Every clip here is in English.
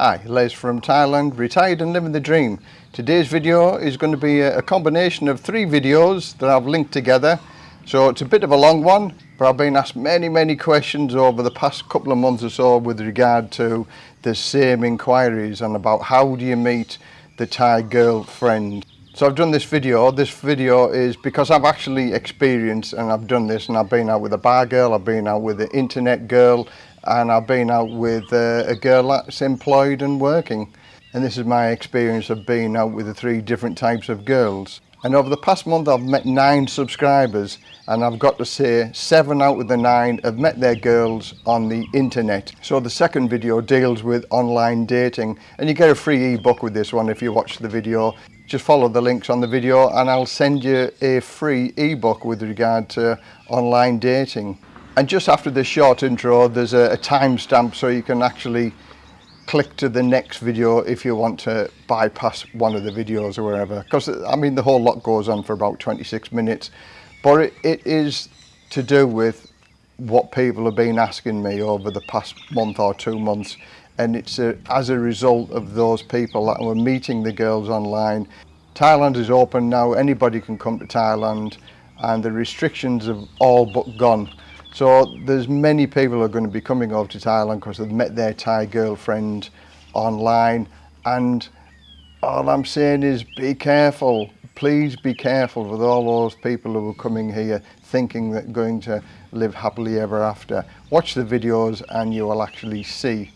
Hi, Les from Thailand, retired and living the dream. Today's video is going to be a, combination of three videos that I've linked together. So it's a bit of a long one, but I've been asked many, many questions over the past couple of months or so with regard to the same inquiries and about how do you meet the Thai girlfriend. So I've done this video. This video is because I've actually experienced and I've done this and I've been out with a bar girl, I've been out with an internet girl, and I've been out with uh, a girl that's employed and working. And this is my experience of being out with the three different types of girls. And over the past month, I've met nine subscribers, and I've got to say, seven out of the nine have met their girls on the internet. So the second video deals with online dating, and you get a free ebook with this one if you watch the video. Just follow the links on the video, and I'll send you a free ebook with regard to online dating. And just after this short intro, there's a, a timestamp so you can actually click to the next video if you want to bypass one of the videos or wherever. Because, I mean, the whole lot goes on for about 26 minutes. But it, it is to do with what people have been asking me over the past month or two months and it's a, as a result of those people that were meeting the girls online. Thailand is open now, anybody can come to Thailand and the restrictions have all but gone. So there's many people are going to be coming over to Thailand because they've met their Thai girlfriend online. And all I'm saying is be careful. Please be careful with all those people who are coming here thinking that going to live happily ever after. Watch the videos and you will actually see.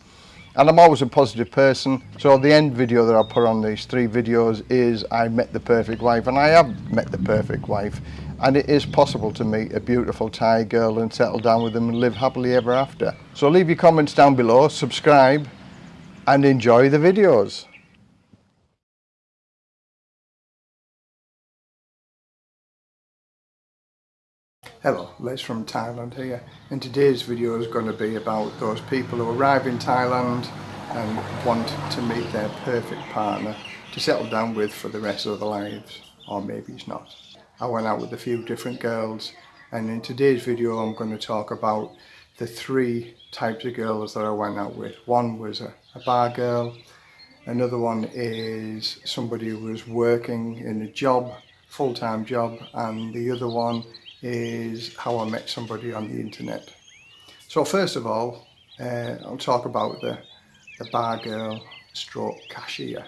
And I'm always a positive person. So the end video that I put on these three videos is I met the perfect wife and I have met the perfect wife and it is possible to meet a beautiful Thai girl and settle down with them and live happily ever after. So leave your comments down below, subscribe and enjoy the videos. Hello, Les from Thailand here and today's video is going to be about those people who arrive in Thailand and want to meet their perfect partner to settle down with for the rest of their lives or maybe it's not. I went out with a few different girls and in today's video I'm going to talk about the three types of girls that I went out with. One was a, a bar girl, another one is somebody who was working in a job, full-time job, and the other one is how I met somebody on the internet. So first of all, uh, I'll talk about the, the bar girl stroke cashier.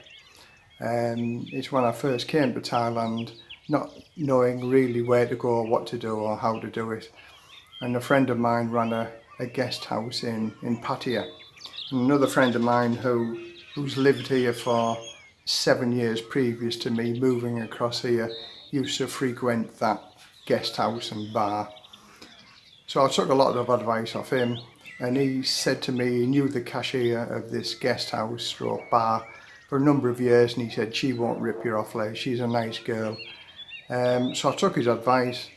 Um, it's when I first came to Thailand not knowing really where to go, or what to do or how to do it. And a friend of mine ran a, a guest house in, in Pattaya. And another friend of mine who, who's lived here for seven years previous to me moving across here used to frequent that guest house and bar. So I took a lot of advice off him and he said to me he knew the cashier of this guest house or bar for a number of years and he said she won't rip you off Les, she's a nice girl Um, so I took his advice,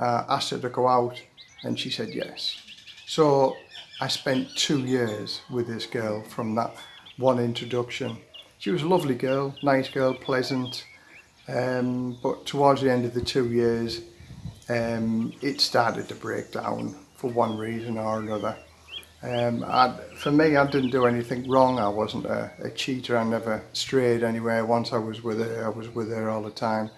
uh, asked her to go out, and she said yes. So I spent two years with this girl from that one introduction. She was a lovely girl, nice girl, pleasant, um, but towards the end of the two years, um, it started to break down for one reason or another. Um, I, for me, I didn't do anything wrong. I wasn't a, a cheater. I never strayed anywhere. Once I was with her, I was with her all the time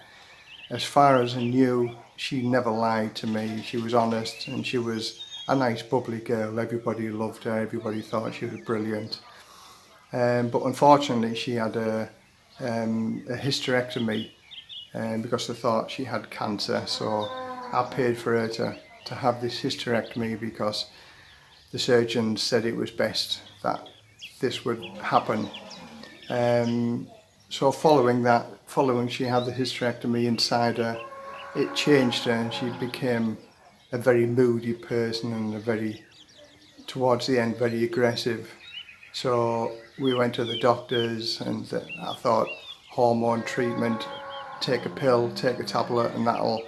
as far as I knew, she never lied to me. She was honest and she was a nice bubbly girl. Everybody loved her, everybody thought she was brilliant. Um, but unfortunately, she had a, um, a hysterectomy um, because they thought she had cancer. So I paid for her to, to have this hysterectomy because the surgeon said it was best that this would happen. Um, so following that, following she had the hysterectomy inside her, it changed her and she became a very moody person and a very, towards the end, very aggressive. So we went to the doctors and I thought hormone treatment, take a pill, take a tablet and that'll,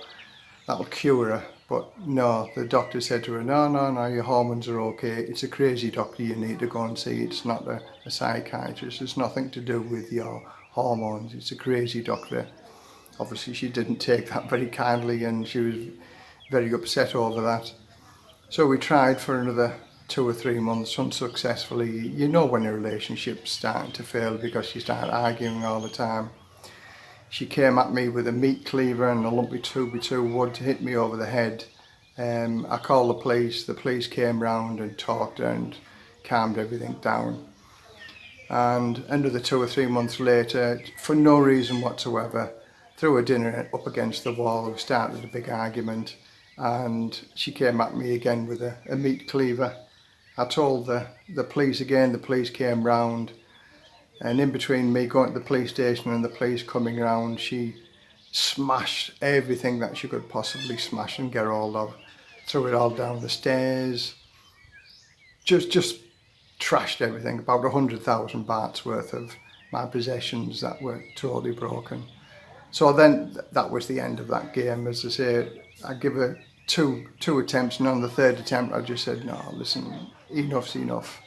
that'll cure her. But no, the doctor said to her, no, no, no, your hormones are okay. It's a crazy doctor you need to go and see. It's not a, a psychiatrist. It's nothing to do with your hormones. It's a crazy doctor. Obviously, she didn't take that very kindly and she was very upset over that. So we tried for another two or three months unsuccessfully. You know when a relationship's starting to fail because you start arguing all the time. She came at me with a meat cleaver and a lumpy 2x2 wood to hit me over the head. Um, I called the police, the police came round and talked and calmed everything down. And another two or three months later, for no reason whatsoever, threw a dinner up against the wall, we started a big argument and she came at me again with a, a meat cleaver I told the, the police again, the police came round and in between me going to the police station and the police coming round, she smashed everything that she could possibly smash and get hold of. Threw it all down the stairs. Just, just trashed everything, about 100,000 bahts worth of my possessions that were totally broken. So then that was the end of that game. As I say, I give her two two attempts and on the third attempt I just said, no, listen, enough's enough.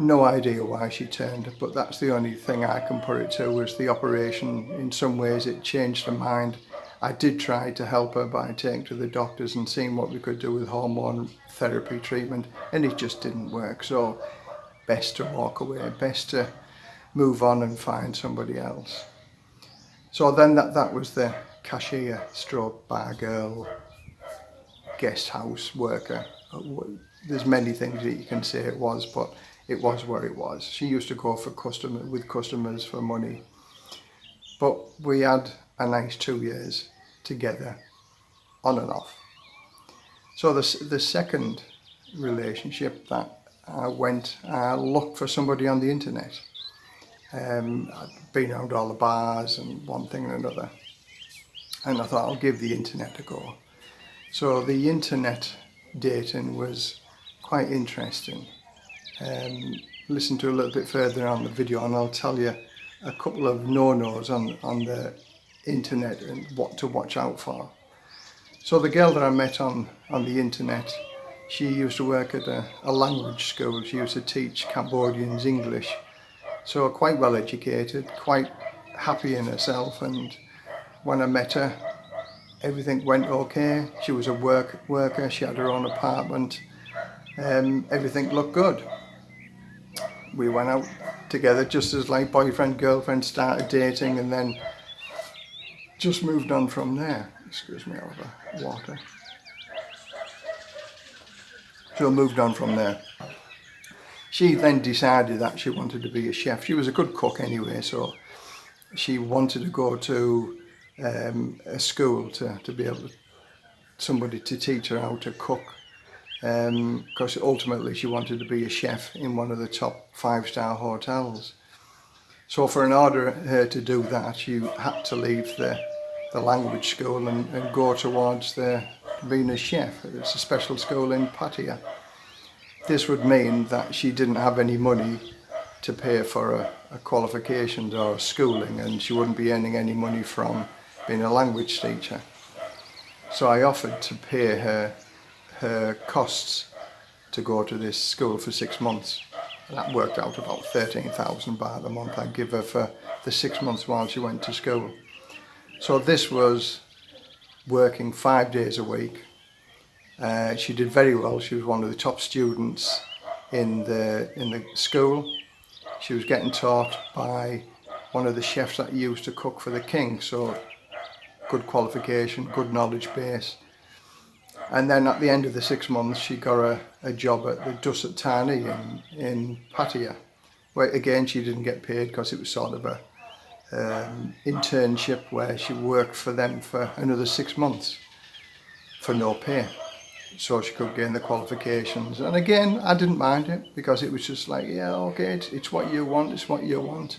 No idea why she turned, but that's the only thing I can put it to was the operation. In some ways it changed her mind. I did try to help her by taking to the doctors and seeing what we could do with hormone therapy treatment and it just didn't work. So best to walk away, best to move on and find somebody else. So then that, that was the cashier stroke bar girl, guest house worker there's many things that you can say it was, but it was where it was. She used to go for customer with customers for money. But we had a nice two years together, on and off. So the, the second relationship that I went, I looked for somebody on the internet. Um, I'd been around all the bars and one thing and another. And I thought I'll give the internet a go. So the internet dating was quite interesting. Um, listen to a little bit further on the video and I'll tell you a couple of no-nos on, on the internet and what to watch out for. So the girl that I met on, on the internet, she used to work at a, a language school. She used to teach Cambodians English. So quite well educated, quite happy in herself and when I met her everything went okay. She was a work worker, she had her own apartment, um, everything looked good. We went out together just as like boyfriend, girlfriend started dating and then just moved on from there. Excuse me over water. So moved on from there. She then decided that she wanted to be a chef. She was a good cook anyway, so she wanted to go to um, a school to, to be able to, somebody to teach her how to cook because um, ultimately she wanted to be a chef in one of the top five-star hotels. So for an order her to do that, you had to leave the, the language school and, and go towards the a chef. It's a special school in Pattaya. This would mean that she didn't have any money to pay for a, a qualifications or a schooling and she wouldn't be earning any money from being a language teacher. So I offered to pay her her costs to go to this school for six months. That worked out about 13,000 baht a month I'd give her for the six months while she went to school. So this was working five days a week. Uh, she did very well. She was one of the top students in the in the school. She was getting taught by one of the chefs that used to cook for the king. So good qualification, good knowledge base. And then at the end of the six months, she got a, a job at the Dusit Thani in, in Pattaya, where again, she didn't get paid because it was sort of a um, internship where she worked for them for another six months for no pay. So she could gain the qualifications. And again, I didn't mind it because it was just like, yeah, okay, it's, it's what you want, it's what you want.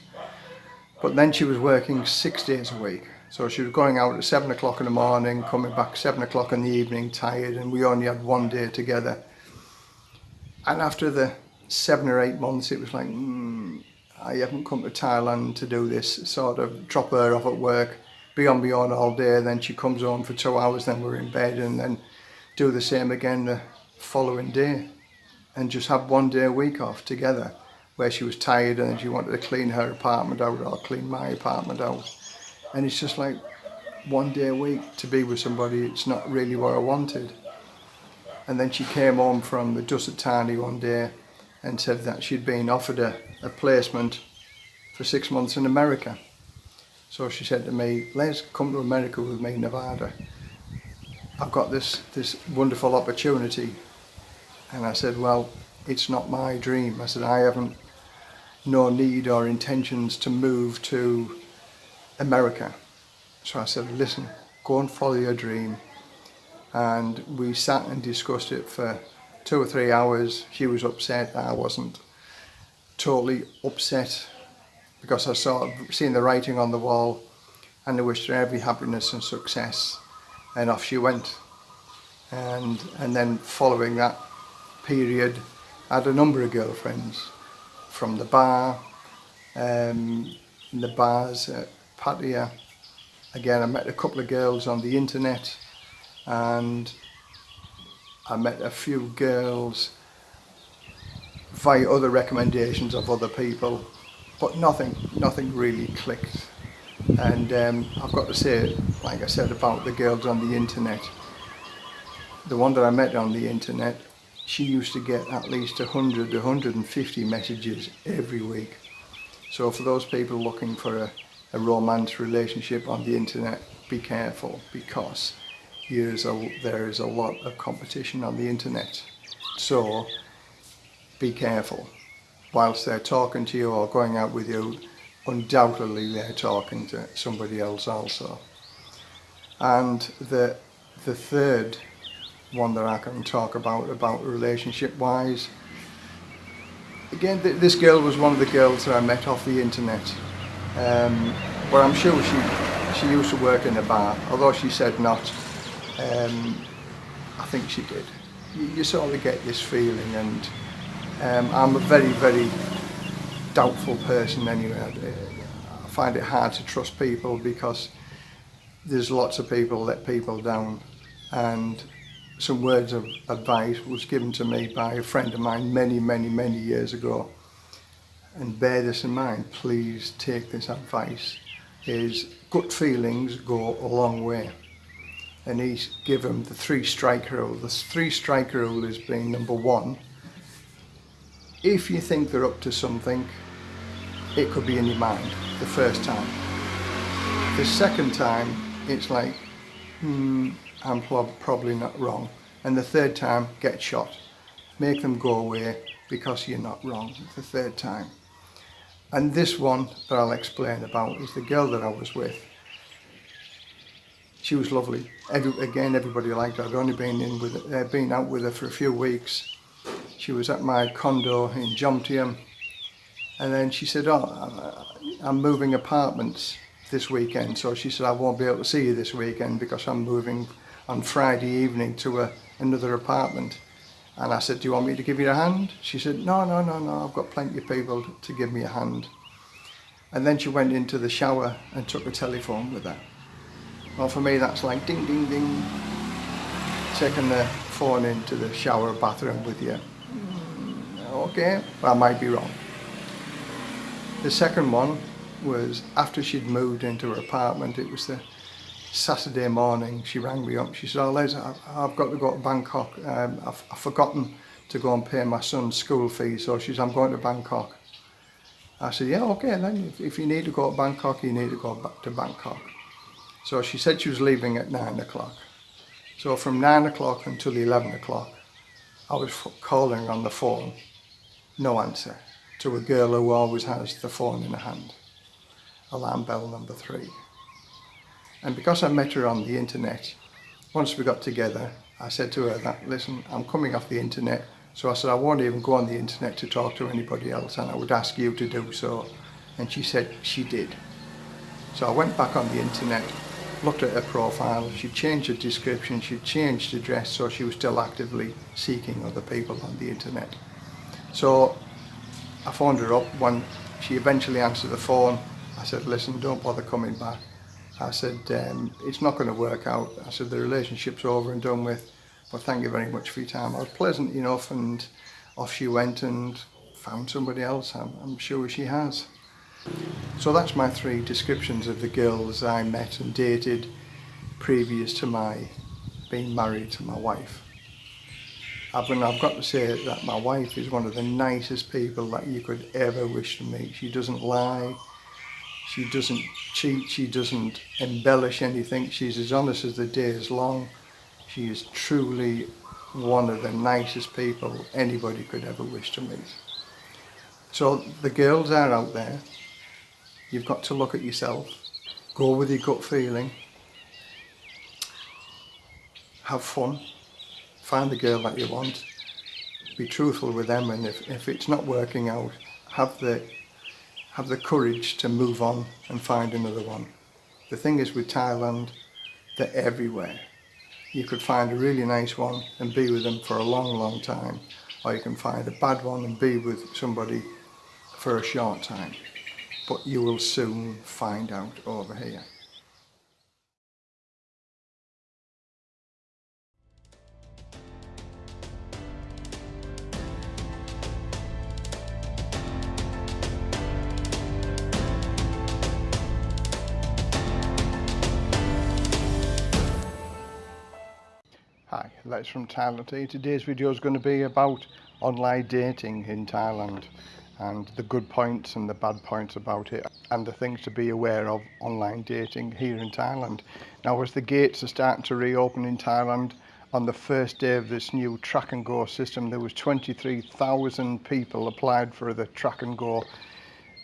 But then she was working six days a week. So she was going out at seven o'clock in the morning, coming back seven o'clock in the evening, tired, and we only had one day together. And after the seven or eight months, it was like, mm, I haven't come to Thailand to do this, sort of drop her off at work, be on me on all day, then she comes home for two hours, then we're in bed, and then do the same again the following day. And just have one day a week off together, where she was tired and she wanted to clean her apartment out or clean my apartment out. And it's just like one day a week to be with somebody it's not really what I wanted And then she came home from the Dusit Thani one day and said that she'd been offered a, a placement for six months in America. So she said to me, let's come to America with me, Nevada. I've got this, this wonderful opportunity. And I said, well, it's not my dream. I said, I haven't no need or intentions to move to America. So I said, listen, go and follow your dream. And we sat and discussed it for two or three hours. She was upset, I wasn't. Totally upset because I saw seen the writing on the wall and I wished her every happiness and success. And off she went. And, and then following that period, I had a number of girlfriends from the bar, um, the bars at Pattaya. Again, I met a couple of girls on the internet and I met a few girls via other recommendations of other people, but nothing, nothing really clicked. And um, I've got to say, like I said about the girls on the internet, the one that I met on the internet she used to get at least 100 150 messages every week so for those people looking for a, a romance relationship on the internet be careful because a, there is a lot of competition on the internet so be careful whilst they're talking to you or going out with you undoubtedly they're talking to somebody else also and the the third one that I can talk about, about relationship wise. Again, th this girl was one of the girls that I met off the internet. Um, but I'm sure she, she used to work in a bar, although she said not. Um, I think she did. You, you sort of get this feeling and um, I'm a very, very doubtful person anyway. I find it hard to trust people because there's lots of people let people down and some words of advice was given to me by a friend of mine many, many, many years ago. And bear this in mind, please take this advice, is gut feelings go a long way. And he's given the three strike rule. The three strike rule is being number one, if you think they're up to something, it could be in your mind the first time. The second time, it's like, hmm, I'm probably not wrong. And the third time, get shot. Make them go away because you're not wrong the third time. And this one that I'll explain about is the girl that I was with. She was lovely. Every, again, everybody liked her. I'd only been in with, uh, been out with her for a few weeks. She was at my condo in Jomtien. And then she said, oh, I'm moving apartments this weekend. So she said, I won't be able to see you this weekend because I'm moving on Friday evening to a, another apartment. And I said, do you want me to give you a hand? She said, no, no, no, no, I've got plenty of people to give me a hand. And then she went into the shower and took the telephone with her. Well, for me, that's like ding, ding, ding. Taking the phone into the shower bathroom with you. Mm, okay, well, I might be wrong. The second one was after she'd moved into her apartment, it was the Saturday morning, she rang me up. She said, oh, Les, I've got to go to Bangkok. Um, I've, I've forgotten to go and pay my son's school fees. So she said, I'm going to Bangkok. I said, yeah, okay, then if, if you need to go to Bangkok, you need to go back to Bangkok. So she said she was leaving at nine o'clock. So from nine o'clock until 11 o'clock, I was calling on the phone, no answer, to a girl who always has the phone in her hand. Alarm bell number three. And because I met her on the internet, once we got together, I said to her that, listen, I'm coming off the internet. So I said, I won't even go on the internet to talk to anybody else and I would ask you to do so. And she said she did. So I went back on the internet, looked at her profile, she'd changed her description, she'd changed her dress, so she was still actively seeking other people on the internet. So I phoned her up when she eventually answered the phone. I said, listen, don't bother coming back. I said, um, it's not going to work out. I said, the relationship's over and done with, but thank you very much for your time. I was pleasant enough and off she went and found somebody else. I'm, I'm sure she has. So that's my three descriptions of the girls I met and dated previous to my being married to my wife. I've, and I've got to say that my wife is one of the nicest people that you could ever wish to meet. She doesn't lie, she doesn't cheat, she doesn't embellish anything. She's as honest as the day is long. She is truly one of the nicest people anybody could ever wish to meet. So the girls are out there. You've got to look at yourself. Go with your gut feeling. Have fun. Find the girl that you want. Be truthful with them and if, if it's not working out, have the have the courage to move on and find another one. The thing is with Thailand, they're everywhere. You could find a really nice one and be with them for a long, long time. Or you can find a bad one and be with somebody for a short time. But you will soon find out over here. Hi, Les from Thailand. Today's video is going to be about online dating in Thailand and the good points and the bad points about it and the things to be aware of online dating here in Thailand. Now as the gates are starting to reopen in Thailand on the first day of this new track and go system there was 23,000 people applied for the track and go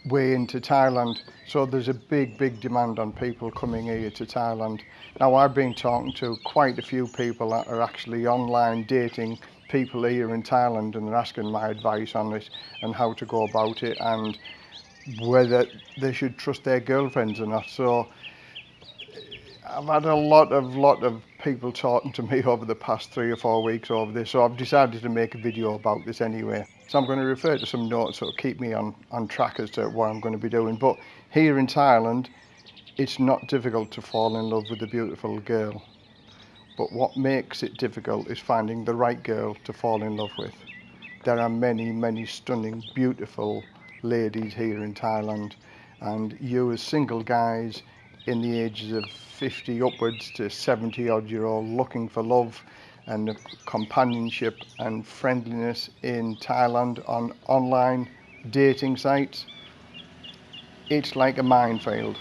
way into Thailand so there's a big big demand on people coming here to Thailand. Now I've been talking to quite a few people that are actually online dating people here in Thailand and they're asking my advice on this and how to go about it and whether they should trust their girlfriends or not. So I've had a lot of lot of people talking to me over the past three or four weeks over this, so I've decided to make a video about this anyway. So I'm going to refer to some notes that will keep me on, on track as to what I'm going to be doing. But here in Thailand, it's not difficult to fall in love with a beautiful girl. But what makes it difficult is finding the right girl to fall in love with. There are many, many stunning, beautiful ladies here in Thailand. And you as single guys in the ages of 50 upwards to 70 odd year old looking for love and companionship and friendliness in Thailand on online dating sites. It's like a minefield.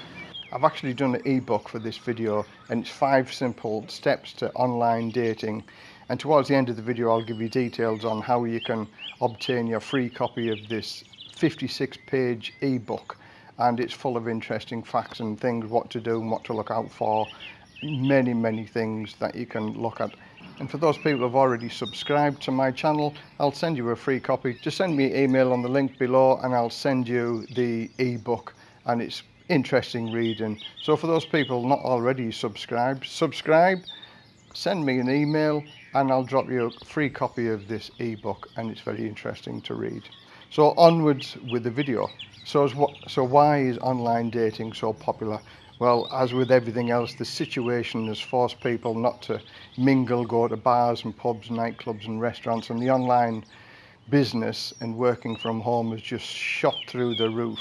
I've actually done an ebook for this video and it's five simple steps to online dating. And towards the end of the video I'll give you details on how you can obtain your free copy of this 56 page ebook. And it's full of interesting facts and things what to do and what to look out for. Many many things that you can look at. And for those people who've already subscribed to my channel I'll send you a free copy. Just send me an email on the link below and I'll send you the ebook. And it's interesting reading. So for those people not already subscribed, subscribe, send me an email and I'll drop you a free copy of this ebook and it's very interesting to read. So onwards with the video. So, so why is online dating so popular? Well, as with everything else, the situation has forced people not to mingle, go to bars and pubs, nightclubs and restaurants, and the online business and working from home has just shot through the roof.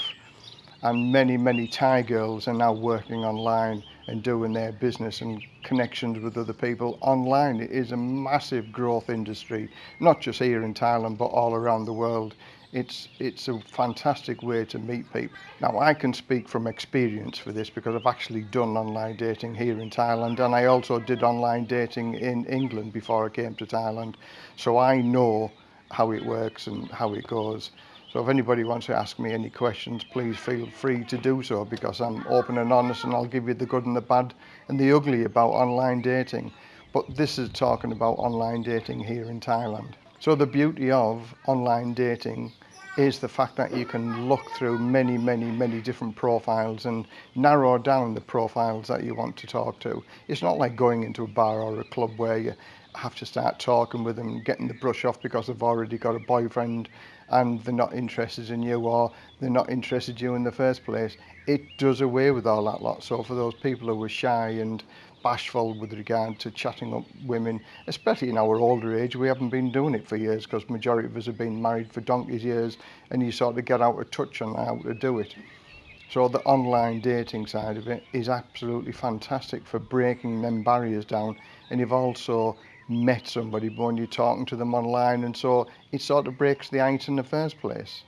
And many, many Thai girls are now working online and doing their business and connections with other people online. It is a massive growth industry, not just here in Thailand, but all around the world it's it's a fantastic way to meet people. Now I can speak from experience for this because I've actually done online dating here in Thailand and I also did online dating in England before I came to Thailand. So I know how it works and how it goes. So if anybody wants to ask me any questions, please feel free to do so because I'm open and honest and I'll give you the good and the bad and the ugly about online dating. But this is talking about online dating here in Thailand. So the beauty of online dating is the fact that you can look through many, many, many different profiles and narrow down the profiles that you want to talk to. It's not like going into a bar or a club where you have to start talking with them, getting the brush off because they've already got a boyfriend and they're not interested in you or they're not interested in you in the first place. It does away with all that lot. So for those people who were shy and bashful with regard to chatting up women, especially in our older age, we haven't been doing it for years because majority of us have been married for donkey's years and you sort of get out of touch on how to do it. So the online dating side of it is absolutely fantastic for breaking them barriers down and you've also met somebody when you're talking to them online and so it sort of breaks the ice in the first place.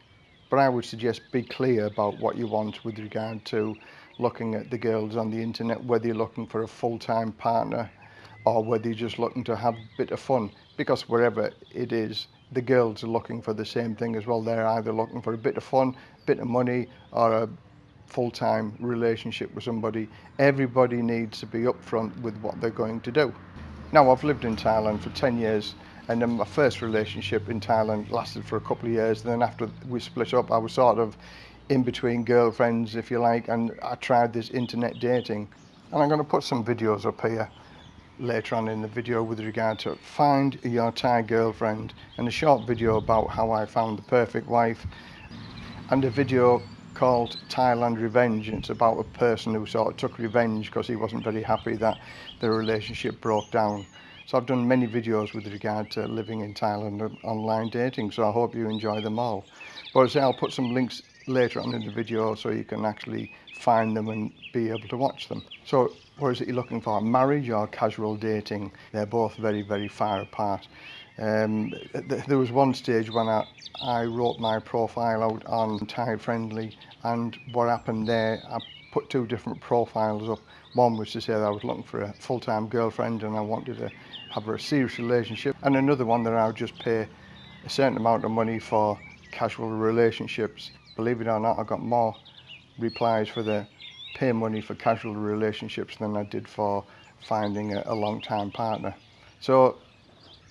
But I would suggest be clear about what you want with regard to looking at the girls on the internet whether you're looking for a full-time partner or whether you're just looking to have a bit of fun. Because wherever it is the girls are looking for the same thing as well. They're either looking for a bit of fun a bit of money or a full-time relationship with somebody. Everybody needs to be upfront with what they're going to do now I've lived in Thailand for 10 years and then my first relationship in Thailand lasted for a couple of years and then after we split up I was sort of in between girlfriends if you like and I tried this internet dating. And I'm going to put some videos up here later on in the video with regard to find your Thai girlfriend and a short video about how I found the perfect wife and a video called Thailand Revenge it's about a person who sort of took revenge because he wasn't very happy that their relationship broke down. So I've done many videos with regard to living in Thailand and online dating so I hope you enjoy them all. But as I say, I'll put some links later on in the video so you can actually find them and be able to watch them. So what is it you're looking for? Marriage or casual dating? They're both very, very far apart. Um, th there was one stage when I, I wrote my profile out on Thai Friendly and what happened there, I put two different profiles up. One was to say that I was looking for a full-time girlfriend and I wanted to have a serious relationship and another one that I would just pay a certain amount of money for casual relationships. Believe it or not, I got more replies for the pay money for casual relationships than I did for finding a, a long-time partner. So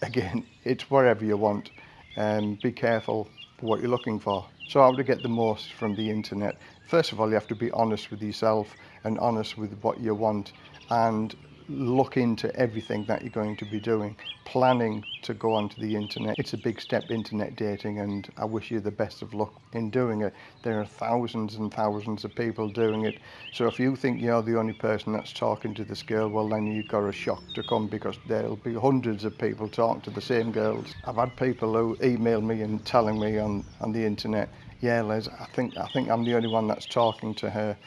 again, it's whatever you want um, be careful what you're looking for. So how to get the most from the internet? First of all, you have to be honest with yourself and honest with what you want and look into everything that you're going to be doing. Planning to go onto the internet, it's a big step, internet dating, and I wish you the best of luck in doing it. There are thousands and thousands of people doing it. So if you think you're the only person that's talking to this girl, well then you've got a shock to come because there'll be hundreds of people talking to the same girls. I've had people who email me and telling me on, on the internet, yeah Les, I think, I think I'm the only one that's talking to her.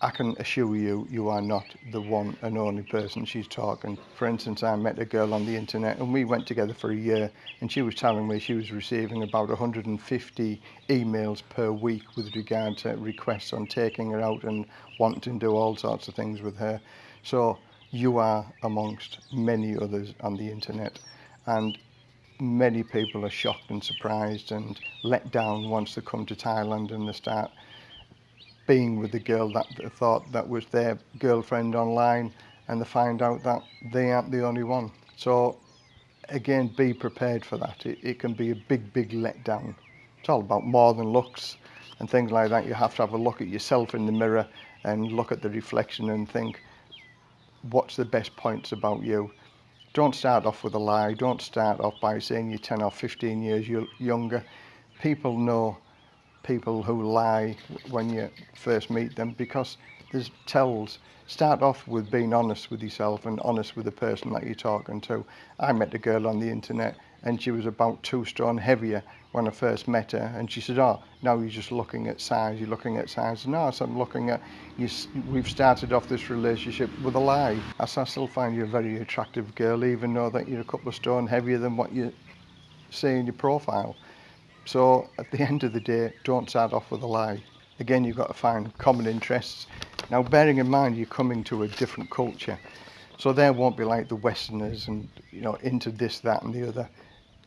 I can assure you, you are not the one and only person she's talking. For instance, I met a girl on the internet and we went together for a year and she was telling me she was receiving about 150 emails per week with regard to requests on taking her out and wanting to do all sorts of things with her. So you are amongst many others on the internet and many people are shocked and surprised and let down once they come to Thailand and they start being with the girl that they thought that was their girlfriend online and they find out that they aren't the only one. So again, be prepared for that. It, it can be a big, big letdown. It's all about more than looks and things like that. You have to have a look at yourself in the mirror and look at the reflection and think, what's the best points about you? Don't start off with a lie. Don't start off by saying you're 10 or 15 years younger. People know people who lie when you first meet them because there's tells. Start off with being honest with yourself and honest with the person that you're talking to. I met a girl on the internet and she was about two stone heavier when I first met her and she said, oh, now you're just looking at size, you're looking at size. No, so I'm looking at, you, we've started off this relationship with a lie. I I still find you a very attractive girl even though that you're a couple of stone heavier than what you say in your profile. So at the end of the day, don't start off with a lie. Again, you've got to find common interests. Now, bearing in mind, you're coming to a different culture. So there won't be like the Westerners and, you know, into this, that and the other.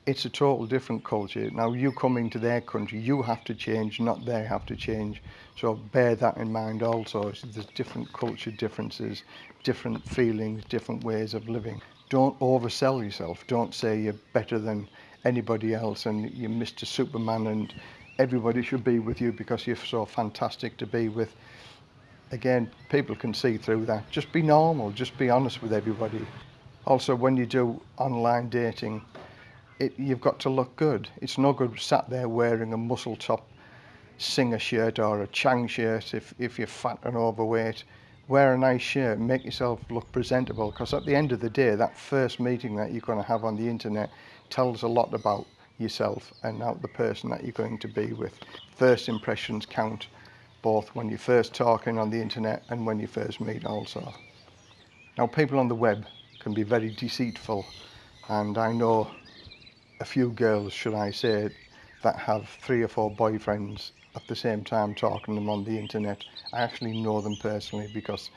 It's a total different culture. Now, you coming to their country, you have to change, not they have to change. So bear that in mind also. So there's different culture differences, different feelings, different ways of living. Don't oversell yourself. Don't say you're better than anybody else and you're Mr. Superman and everybody should be with you because you're so fantastic to be with. Again, people can see through that. Just be normal, just be honest with everybody. Also, when you do online dating, it, you've got to look good. It's no good sat there wearing a muscle top singer shirt or a Chang shirt if, if you're fat and overweight. wear a nice shirt, make yourself look presentable because at the end of the day, that first meeting that you're going to have on the internet tells a lot about yourself and now the person that you're going to be with. First impressions count both when you're first talking on the internet and when you first meet also. Now people on the web can be very deceitful and I know a few girls, should I say, that have three or four boyfriends at the same time talking to them on the internet. I actually know them personally because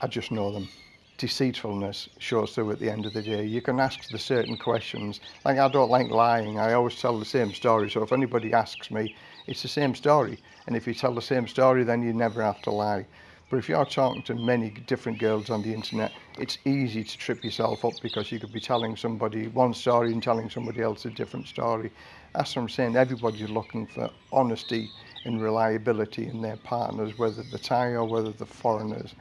I just know them. Deceitfulness shows through at the end of the day. You can ask the certain questions. Like I don't like lying. I always tell the same story. So if anybody asks me, it's the same story. And if you tell the same story, then you never have to lie. But if you're talking to many different girls on the internet, it's easy to trip yourself up because you could be telling somebody one story and telling somebody else a different story. What I'm saying. Everybody's looking for honesty and reliability in their partners, whether they're Thai or whether they're foreigners.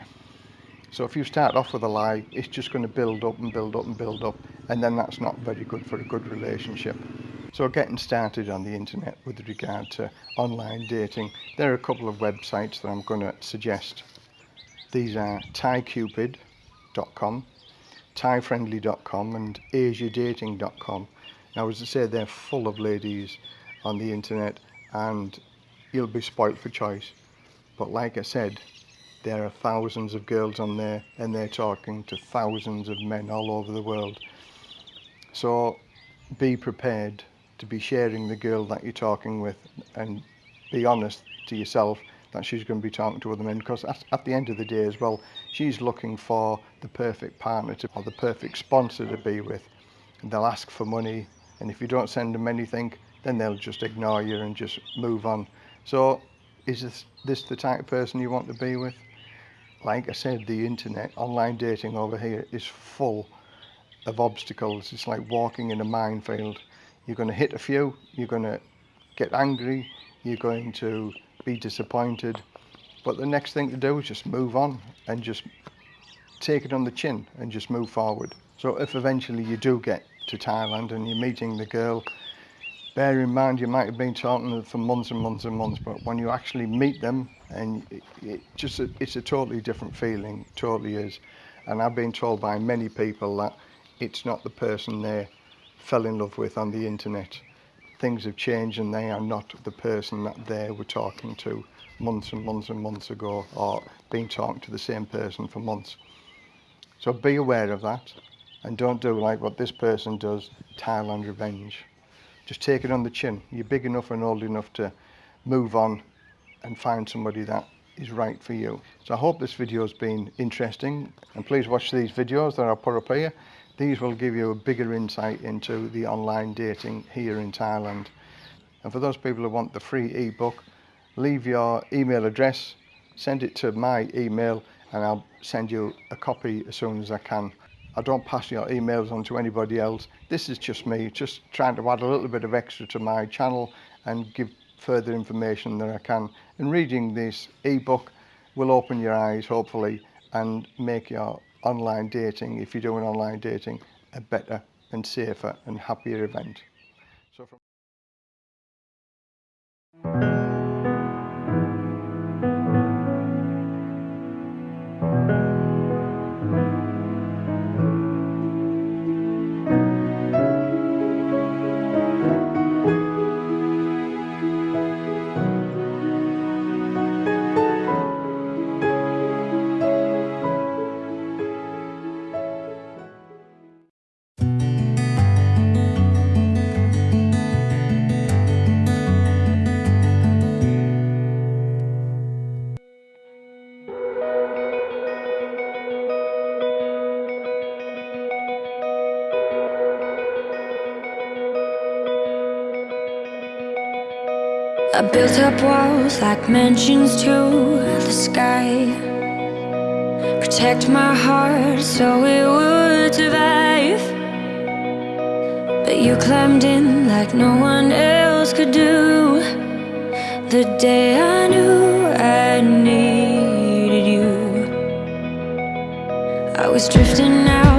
So if you start off with a lie, it's just going to build up and build up and build up, and then that's not very good for a good relationship. So getting started on the internet with regard to online dating, there are a couple of websites that I'm going to suggest. These are ThaiCupid.com, ThaiFriendly.com and AsiaDating.com. Now as I say, they're full of ladies on the internet and you'll be spoilt for choice. But like I said, there are thousands of girls on there and they're talking to thousands of men all over the world. So be prepared to be sharing the girl that you're talking with and be honest to yourself that she's going to be talking to other men because at, the end of the day as well she's looking for the perfect partner to, or the perfect sponsor to be with and they'll ask for money and if you don't send them anything then they'll just ignore you and just move on so is this, this the type of person you want to be with like I said the internet online dating over here is full of obstacles it's like walking in a minefield you're going to hit a few you're going to get angry you're going to be disappointed. But the next thing to do is just move on and just take it on the chin and just move forward. So if eventually you do get to Thailand and you're meeting the girl, bear in mind you might have been talking to them for months and months and months, but when you actually meet them and it, it just it's a totally different feeling, totally is. And I've been told by many people that it's not the person they fell in love with on the internet things have changed and they are not the person that they were talking to months and months and months ago or being talking to the same person for months. So be aware of that and don't do like what this person does, Thailand revenge. Just take it on the chin. You're big enough and old enough to move on and find somebody that is right for you. So I hope this video has been interesting and please watch these videos that I'll put up here these will give you a bigger insight into the online dating here in Thailand. And for those people who want the free ebook, leave your email address, send it to my email and I'll send you a copy as soon as I can. I don't pass your emails on to anybody else. This is just me, just trying to add a little bit of extra to my channel and give further information that I can. And reading this ebook will open your eyes, hopefully, and make your online dating, if you're doing online dating, a better and safer and happier event. Built up walls like mansions to the sky. Protect my heart so it would survive. But you climbed in like no one else could do. The day I knew I needed you. I was drifting out,